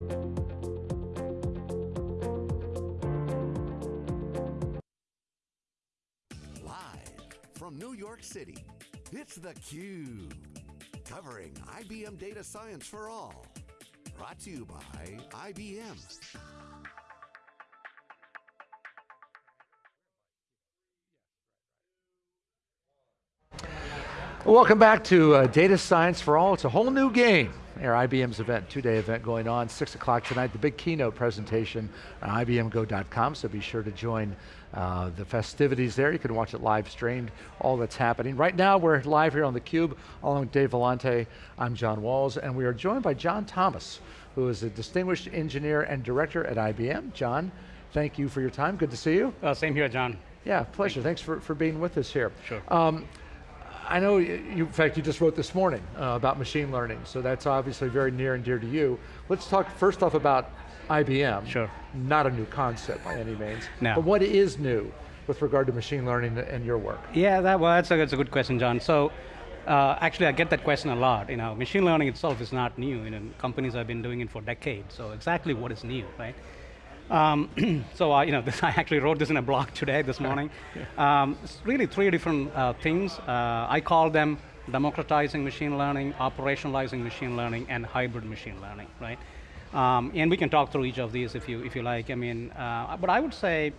Live from New York City, it's theCUBE. Covering IBM Data Science for All. Brought to you by IBM. Welcome back to uh, Data Science for All. It's a whole new game. Our IBM's event, two-day event going on, six o'clock tonight, the big keynote presentation on IBMGO.com, so be sure to join uh, the festivities there. You can watch it live streamed, all that's happening. Right now, we're live here on theCUBE, along with Dave Vellante. I'm John Walls, and we are joined by John Thomas, who is a distinguished engineer and director at IBM. John, thank you for your time, good to see you. Uh, same here, John. Yeah, pleasure, thanks for, for being with us here. Sure. Um, I know, you, in fact, you just wrote this morning uh, about machine learning, so that's obviously very near and dear to you. Let's talk first off about IBM. Sure. Not a new concept by any means. No. But what is new with regard to machine learning and your work? Yeah, that, well, that's a, that's a good question, John. So, uh, actually, I get that question a lot. You know, machine learning itself is not new. You know, companies have been doing it for decades. So, exactly what is new, right? Um, so uh, you know, this, I actually wrote this in a blog today, this morning. yeah. um, it's really three different uh, things. Uh, I call them democratizing machine learning, operationalizing machine learning, and hybrid machine learning, right? Um, and we can talk through each of these if you, if you like. I mean, uh, but I would say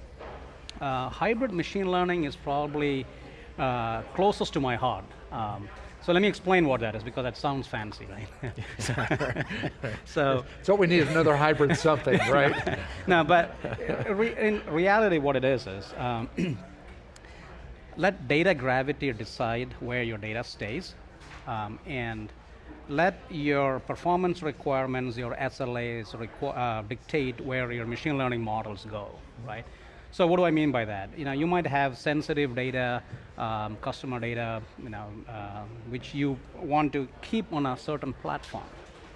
uh, hybrid machine learning is probably uh, closest to my heart. So let me explain what that is, because that sounds fancy, right? so, so what we need is another hybrid something, right? no, but in reality what it is is, um, let data gravity decide where your data stays, um, and let your performance requirements, your SLAs requ uh, dictate where your machine learning models go, right? So what do I mean by that? You know, you might have sensitive data, um, customer data, you know, uh, which you want to keep on a certain platform,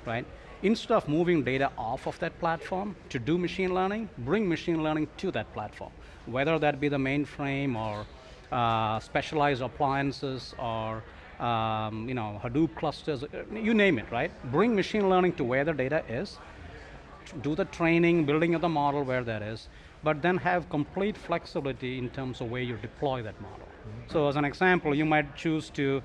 right? Instead of moving data off of that platform to do machine learning, bring machine learning to that platform. Whether that be the mainframe or uh, specialized appliances or um, you know, Hadoop clusters, you name it, right? Bring machine learning to where the data is, do the training, building of the model where that is, but then have complete flexibility in terms of where you deploy that model. Mm -hmm. So as an example, you might choose to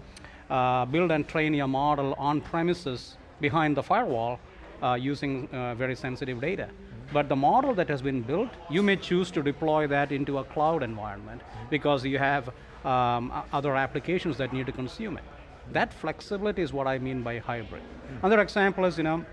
uh, build and train your model on premises behind the firewall uh, using uh, very sensitive data. Mm -hmm. But the model that has been built, you may choose to deploy that into a cloud environment mm -hmm. because you have um, other applications that need to consume it. That flexibility is what I mean by hybrid. Another example is, you know,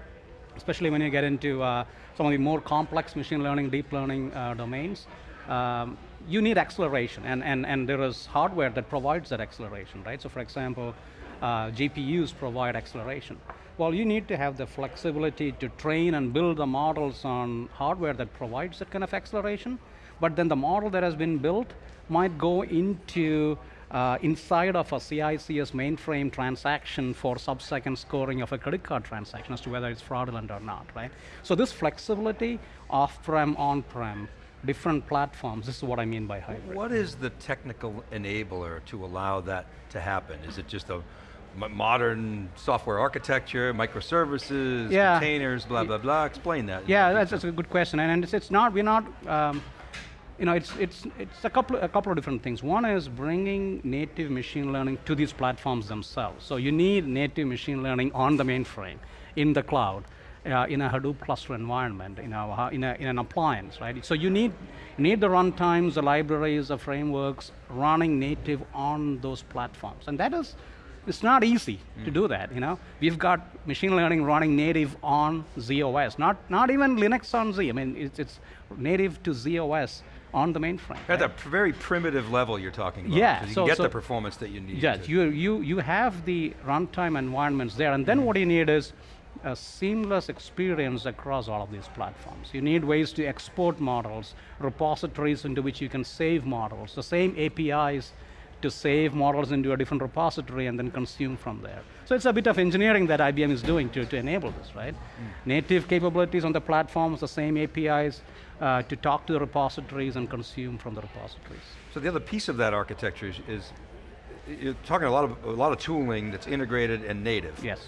especially when you get into uh, some of the more complex machine learning, deep learning uh, domains, um, you need acceleration, and, and, and there is hardware that provides that acceleration, right? So for example, uh, GPUs provide acceleration. Well, you need to have the flexibility to train and build the models on hardware that provides that kind of acceleration, but then the model that has been built might go into uh, inside of a CICS mainframe transaction for sub-second scoring of a credit card transaction as to whether it's fraudulent or not, right? So this flexibility, off-prem, on-prem, different platforms, this is what I mean by hybrid. What is the technical enabler to allow that to happen? Is it just a modern software architecture, microservices, yeah. containers, blah, blah, blah, explain that. Yeah, that's, that's, a good question, and it's, it's not, we're not, um, you know, it's, it's, it's a, couple, a couple of different things. One is bringing native machine learning to these platforms themselves. So you need native machine learning on the mainframe, in the cloud, uh, in a Hadoop cluster environment, know, uh, in, a, in an appliance, right? So you need, you need the runtimes, the libraries, the frameworks running native on those platforms. And that is, it's not easy mm. to do that, you know. We've got machine learning running native on z/OS, not, not even Linux on Z. I mean, it's, it's native to z/OS on the mainframe. At right? the very primitive level you're talking about. Yeah. You so, get so the performance that you need. Yeah, you, you, you have the runtime environments there, and then mm what you need is a seamless experience across all of these platforms. You need ways to export models, repositories into which you can save models, the same APIs to save models into a different repository and then consume from there. So it's a bit of engineering that IBM is doing to, to enable this, right? Mm. Native capabilities on the platforms, the same APIs uh, to talk to the repositories and consume from the repositories. So the other piece of that architecture is, is you're talking a lot of a lot of tooling that's integrated and native. Yes.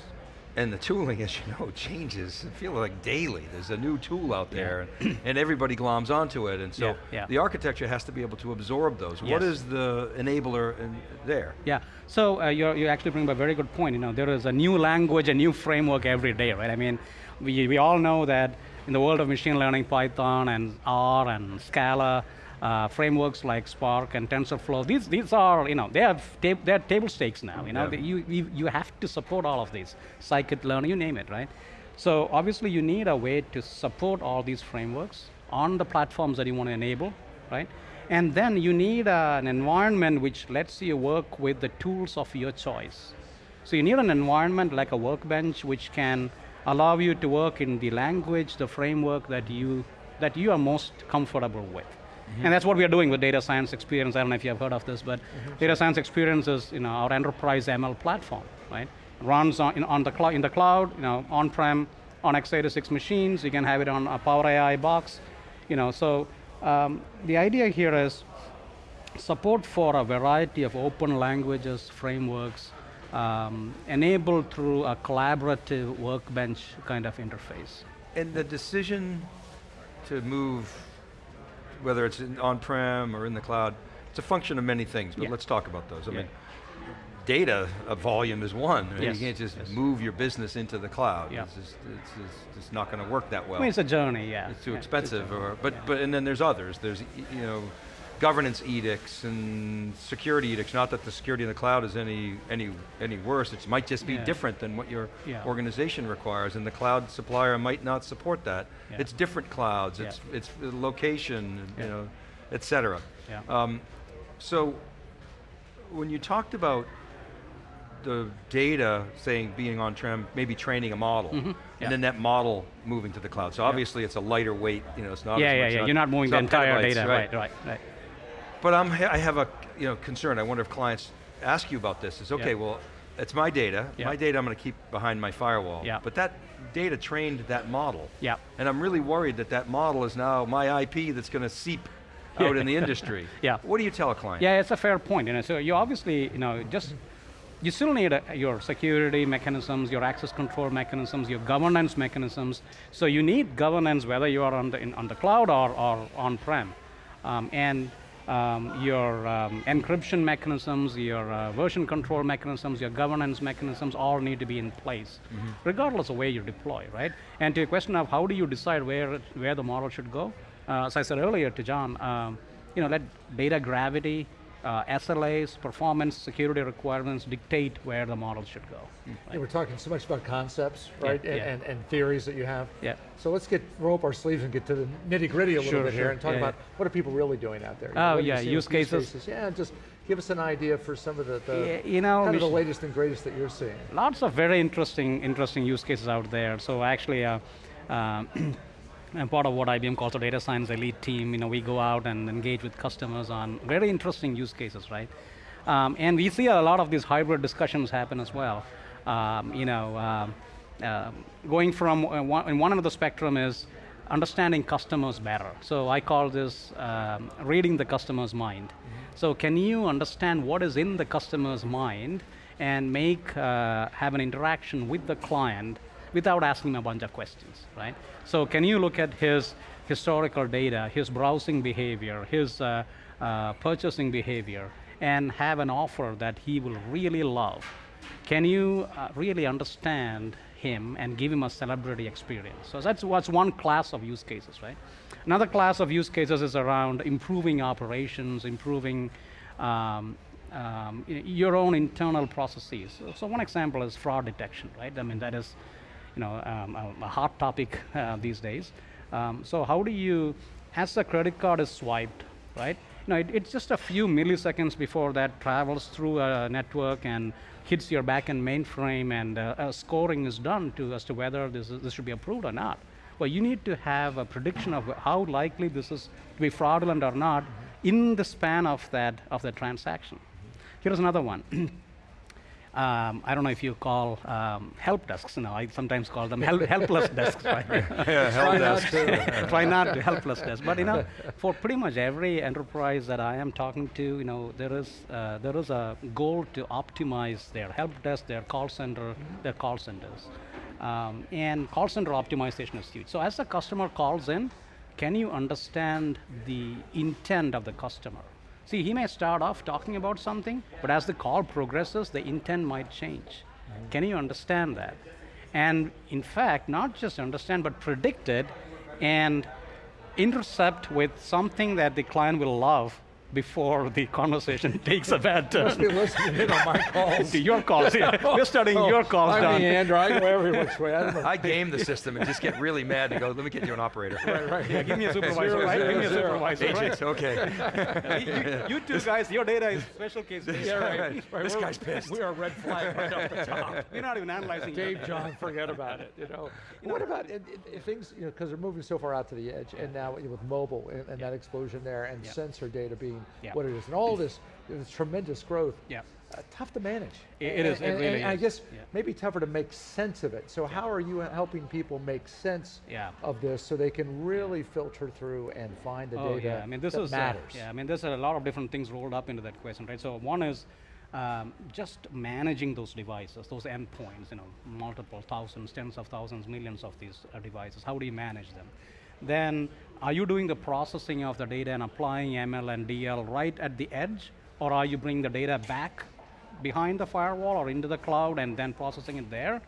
And the tooling, as you know, changes. It feels like daily. There's a new tool out there, yeah. and everybody gloms onto it. And so yeah, yeah. the architecture has to be able to absorb those. Yes. What is the enabler in there? Yeah. So uh, you you actually bring up a very good point. You know, there is a new language, a new framework every day, right? I mean, we we all know that in the world of machine learning, Python and R and Scala, uh, frameworks like Spark and TensorFlow. These these are you know they have they are table stakes now. You know yeah. you, you you have to support all of these. Scikit-learn, you name it, right? So obviously you need a way to support all these frameworks on the platforms that you want to enable, right? And then you need uh, an environment which lets you work with the tools of your choice. So you need an environment like a workbench which can allow you to work in the language, the framework that you that you are most comfortable with. Mm-hmm. And that's what we are doing with Data Science Experience. I don't know if you have heard of this, but mm-hmm. Data Science Experience is you know, our enterprise ML platform, right? Runs on, in, on the cloud, in the cloud, you know, on-prem, on x86 machines. You can have it on a Power AI box. You know, so um, the idea here is support for a variety of open languages, frameworks, um, enabled through a collaborative workbench kind of interface. And the decision to move whether it's on-prem or in the cloud, it's a function of many things, but yeah. let's talk about those. I yeah. mean, data uh, volume is one. Yes. You can't just yes. move your business into the cloud. Yeah. It's, just, it's, just, it's not going to work that well. I mean, it's a journey, yeah. It's too expensive, or but but and then there's others. There's you know governance edicts and security edicts. Not that the security in the cloud is any any any worse. It might just be yeah. different than what your yeah. organization requires, and the cloud supplier might not support that. Yeah. It's different clouds. It's it's location, you know, et cetera. Yeah. Um, so when you talked about the data saying being on-prem, maybe training a model, mm -hmm. and then that model moving to the cloud. So obviously it's a lighter weight, you know, it's not Yeah, yeah, yeah, not, you're not moving the entire data, right, right, right. right. But I'm, I have a you know, concern. I wonder if clients ask you about this. Is okay, well, it's my data. My data I'm going to keep behind my firewall. Yeah. But that data trained that model. Yeah. And I'm really worried that that model is now my IP that's going to seep out in the industry. Yeah. What do you tell a client? Yeah, it's a fair point. You know, so you obviously, you know, just you still need a, your security mechanisms, your access control mechanisms, your governance mechanisms. So you need governance whether you are on the, in, on the cloud or, or on-prem. Um, and um, your um, encryption mechanisms, your uh, version control mechanisms, your governance mechanisms all need to be in place, mm -hmm. regardless of where you deploy, right? And to your question of how do you decide where, where the model should go, uh, as I said earlier to John, um, you know, let data gravity, uh, SLAs, performance, security requirements dictate where the model should go. Right? Yeah, we're talking so much about concepts, right, yeah, and, yeah. And, and, theories that you have. Yeah. So let's get roll up our sleeves and get to the nitty gritty a sure, little bit sure. here and talk about what are people really doing out there. Oh yeah, use cases. use cases. Yeah, just give us an idea for some of the, the you know, kind of the latest and greatest that you're seeing. Lots of very interesting, interesting use cases out there. So actually. Uh, um, I'm part of what IBM calls the data science elite team. You know, we go out and engage with customers on very interesting use cases, right? Um, and we see a lot of these hybrid discussions happen as well. Um, you know, uh, uh, going from uh, one, in one end of the spectrum is understanding customers better. So I call this um, reading the customer's mind. Mm -hmm. So can you understand what is in the customer's mind and make uh, have an interaction with the client without asking a bunch of questions, right? So can you look at his historical data, his browsing behavior, his uh, uh, purchasing behavior, and have an offer that he will really love? Can you uh, really understand him and give him a celebrity experience? So that's what's one class of use cases, right? Another class of use cases is around improving operations, improving um, um, your own internal processes. So one example is fraud detection, right? I mean, that is you know, um, a, a, hot topic uh, these days. Um, so how do you, as the credit card is swiped, right? You know, it, it's just a few milliseconds before that travels through a network and hits your backend mainframe and uh, scoring is done to as to whether this, is, this should be approved or not. Well, you need to have a prediction of how likely this is to be fraudulent or not in the span of that of the transaction. Here's another one. um, I don't know if you call um, help desks. You know, I sometimes call them help, helpless desks. Right? yeah, help Try desk. Not to, try not to helpless desks. But you know, for pretty much every enterprise that I am talking to, you know, there is uh, there is a goal to optimize their help desk, their call center, their call centers. Um, and call center optimization is huge. So as the customer calls in, can you understand the intent of the customer? See, he may start off talking about something, but as the call progresses, the intent might change. Mm-hmm. Can you understand that? And in fact, not just understand, but predict it and intercept with something that the client will love before the conversation takes a bad turn. Must be listening in on my calls. to your calls, yeah. We're studying your oh, calls, I'm Don. the Andrew, I go every which way. I. I game the system and just get really mad and go, let me get you an operator. Right, right. Yeah, give me a supervisor, Zero, right? zero, give me a zero. supervisor, right? Agent, okay. you, you two guys, your data is special case. Yeah, right. right. This We're- guy's pissed. We are red flag right off the top. We're not even analyzing Dave, your John, forget about it. You know, what about and, and- and things? You know, because they're moving so far out to the edge, and now with mobile and, and that explosion there, and Yeah. sensor data being Yeah. what it is, and all this, this tremendous growth. Yeah. Uh, tough to manage. It- it is, it And, really and I is. guess Yeah. maybe tougher to make sense of it. So how are you helping people make sense Yeah. of this so they can really filter through and find the Oh data yeah, I mean this that is uh, matters? yeah, I mean there's a lot of different things rolled up into that question, right? So one is um, just managing those devices, those endpoints, you know, multiple thousands, tens of thousands, millions of these uh, devices. How do you manage them? Then, are you doing the processing of the data and applying ML and DL right at the edge, or are you bringing the data back behind the firewall or into the cloud and then processing it there?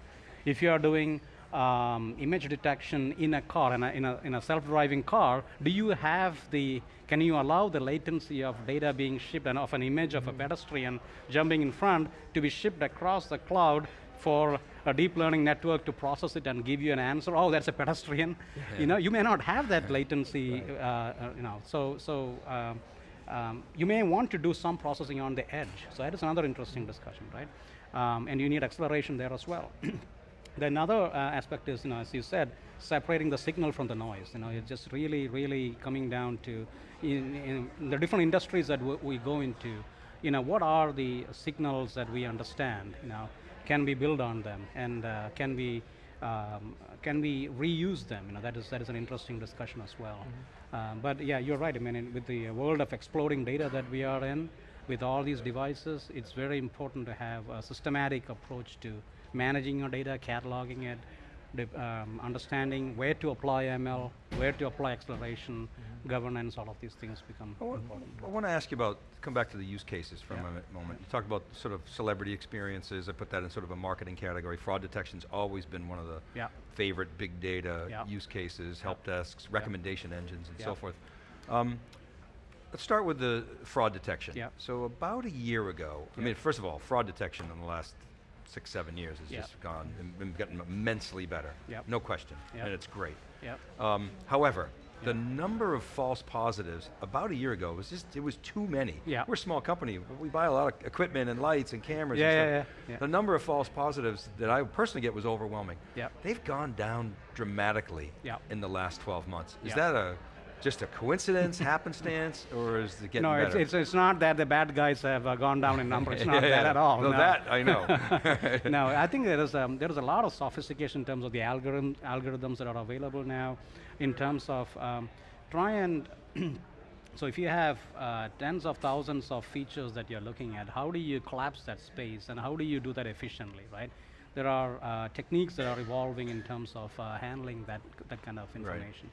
If you are doing um, image detection in a car, in a, in a, in a self-driving car, do you have the, can you allow the latency of data being shipped and of an image of a pedestrian jumping in front to be shipped across the cloud for a deep learning network to process it and give you an answer, oh, that's a pedestrian. You know, you may not have that latency, uh, uh, you know, so, so um, um, you may want to do some processing on the edge. So that is another interesting discussion, right? Um, and you need acceleration there as well. the another uh, aspect is, you know, as you said, separating the signal from the noise. You know, it's just really, really coming down to in, in the different industries that we go into. You know, what are the signals that we understand? You know, can we build on them, and uh, can we um, can we reuse them? You know, that is that is an interesting discussion as well. Um, but yeah, you're right. I mean, in, with the world of exploding data that we are in, with all these devices, it's very important to have a systematic approach to managing your data, cataloging it, um, understanding where to apply ML, where to apply acceleration, governance. All of these things become I want, important. I want to ask you about, come back to the use cases for Yeah. a moment. You talked about sort of celebrity experiences. I put that in sort of a marketing category. Fraud detection's always been one of the Yeah. favorite big data Yeah. use cases, help desks, recommendation engines, and so forth. Um, let's start with the fraud detection. Yeah. So about a year ago, I mean, first of all, fraud detection in the last six, seven years has just gone and been getting immensely better. Yep. No question. Yep. And it's great. Um, however, the number of false positives about a year ago was just, it was too many. Yeah. We're a small company, but we buy a lot of equipment and lights and cameras Yeah, and yeah, stuff. yeah, yeah. The number of false positives that I personally get was overwhelming. Yeah. They've gone down dramatically Yep. in the last 12 months. Is Yep. that a, just a coincidence, happenstance, or is it getting No, it's, better? it's, it's not that the bad guys have uh, gone down in number. It's not Yeah, that yeah. at all. No, that I know. no, I think there is, um, there is a lot of sophistication in terms of the algorithm, algorithms that are available now, in terms of um, try and, so if you have uh, tens of thousands of features that you're looking at, how do you collapse that space and how do you do that efficiently, right? There are uh, techniques that are evolving in terms of uh, handling that, that kind of information.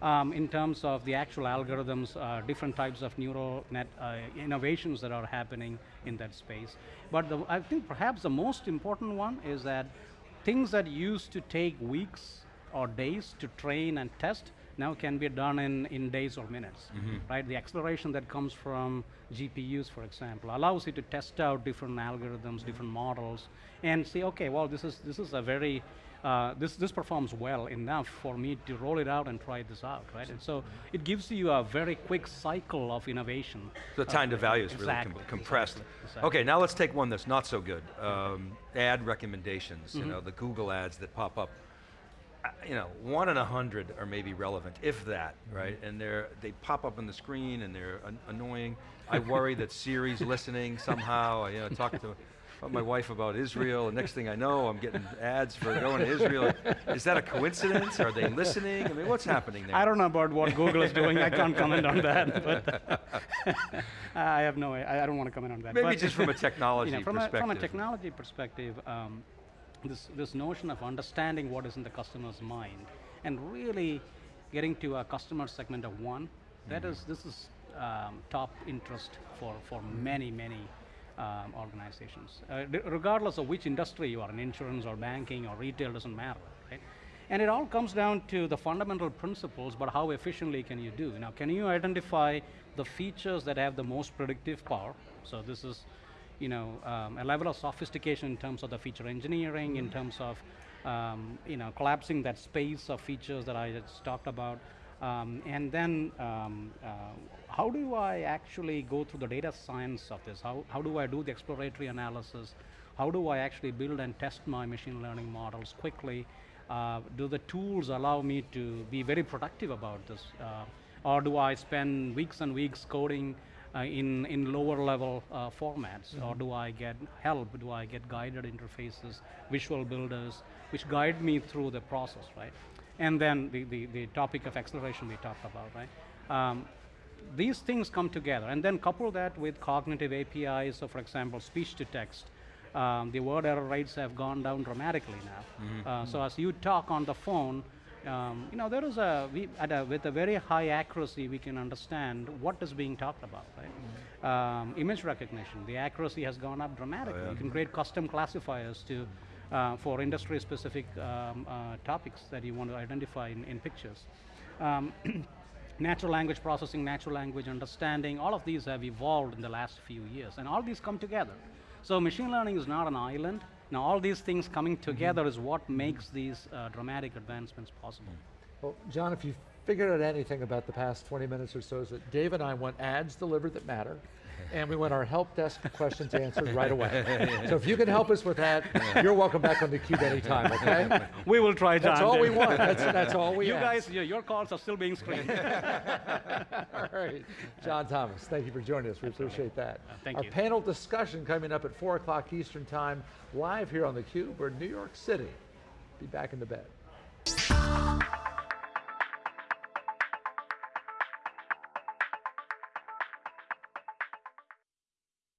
Um, in terms of the actual algorithms, uh, different types of neural net uh, innovations that are happening in that space. But the, I think perhaps the most important one is that things that used to take weeks or days to train and test now can be done in, in days or minutes, right? The acceleration that comes from GPUs, for example, allows you to test out different algorithms, different models, and say, okay, well, this is, this is a very, uh, this, this performs well enough for me to roll it out and try this out, right? And so it gives you a very quick cycle of innovation. The time to value is really com- compressed. exactly, exactly. Okay, now let's take one that's not so good. Um, ad recommendations, Mm-hmm. you know, the Google ads that pop up. Uh, You know, one in a hundred are maybe relevant, if that, right? And they're they pop up on the screen and they're an- annoying. I worry that Siri's listening somehow. I, you know, talk to my wife about Israel, and next thing I know, I'm getting ads for going to Israel. Is that a coincidence? Are they listening? I mean, what's happening there? I don't know about what Google is doing. I can't comment on that. But I have no. I, I don't want to comment on that. Maybe but just from a technology you know, from A, from a perspective. technology perspective, um, this, this notion of understanding what is in the customer's mind and really getting to a customer segment of one, that is, this is um, top interest for, for many, many um, organizations. Uh, d- regardless of which industry you are in, insurance or banking or retail, doesn't matter, right? And it all comes down to the fundamental principles, but how efficiently can you do? Now, can you identify the features that have the most predictive power? So this is, you know, um, a level of sophistication in terms of the feature engineering, in terms of, um, you know, collapsing that space of features that I just talked about. Um, and then, um, uh, how do I actually go through the data science of this? How, how do I do the exploratory analysis? How do I actually build and test my machine learning models quickly? Uh, do the tools allow me to be very productive about this? Uh, or do I spend weeks and weeks coding in, in lower level uh, formats? Or do I get help? Do I get guided interfaces, visual builders, which guide me through the process, right? And then the, the, the topic of acceleration we talked about, right? Um, these things come together, and then couple that with cognitive APIs. So, for example, speech to text. Um, the word error rates have gone down dramatically now. Uh, so, as you talk on the phone, um, you know there is a, we, at a with a very high accuracy we can understand what is being talked about, right? Um, image recognition, the accuracy has gone up dramatically. You can create custom classifiers to uh, for industry-specific um, uh, topics that you want to identify in, in pictures. Um, natural language processing, natural language understanding, all of these have evolved in the last few years, and all these come together. So machine learning is not an island. Now all these things coming together is what makes these uh, dramatic advancements possible. Well, John, if you figured out anything about the past 20 minutes or so, is that Dave and I want ads delivered that matter, and we want our help desk questions answered right away. so if you can help us with that, you're welcome back on theCUBE anytime, okay? We will try, John. That's all we want. That's, that's all we You ask. guys, your, calls are still being screened. All right. John Thomas, thank you for joining us. We appreciate that. Uh, thank Our you. panel discussion coming up at 4 o'clock Eastern Time, live here on theCUBE. We're in New York City. Be back in the bed.